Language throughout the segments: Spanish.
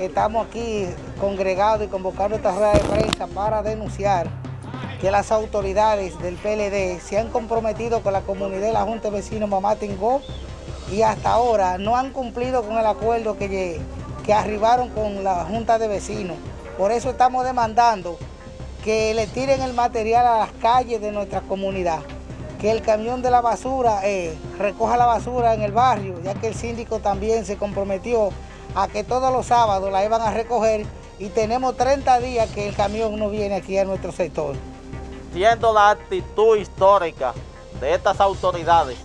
estamos aquí congregados y convocando esta rueda de prensa para denunciar que las autoridades del PLD se han comprometido con la comunidad de la Junta de Vecinos Mamá Tingó y hasta ahora no han cumplido con el acuerdo que, que arribaron con la Junta de Vecinos. Por eso estamos demandando que le tiren el material a las calles de nuestra comunidad, que el camión de la basura eh, recoja la basura en el barrio, ya que el síndico también se comprometió a que todos los sábados la iban a recoger y tenemos 30 días que el camión no viene aquí a nuestro sector. Siendo la actitud histórica de estas autoridades,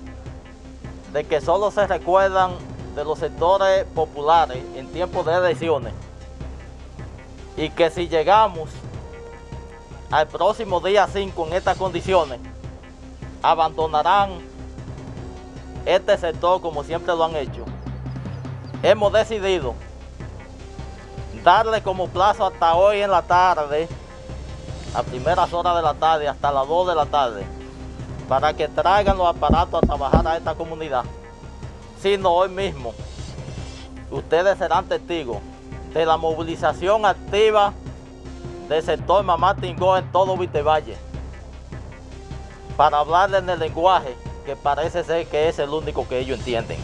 de que solo se recuerdan de los sectores populares en tiempos de elecciones, y que si llegamos al próximo día 5 en estas condiciones, abandonarán este sector como siempre lo han hecho. Hemos decidido darle como plazo hasta hoy en la tarde, a primeras horas de la tarde, hasta las 2 de la tarde, para que traigan los aparatos a trabajar a esta comunidad. Sino hoy mismo, ustedes serán testigos de la movilización activa del sector Mamá Tingó en todo Vitevalle para hablarle en el lenguaje que parece ser que es el único que ellos entienden.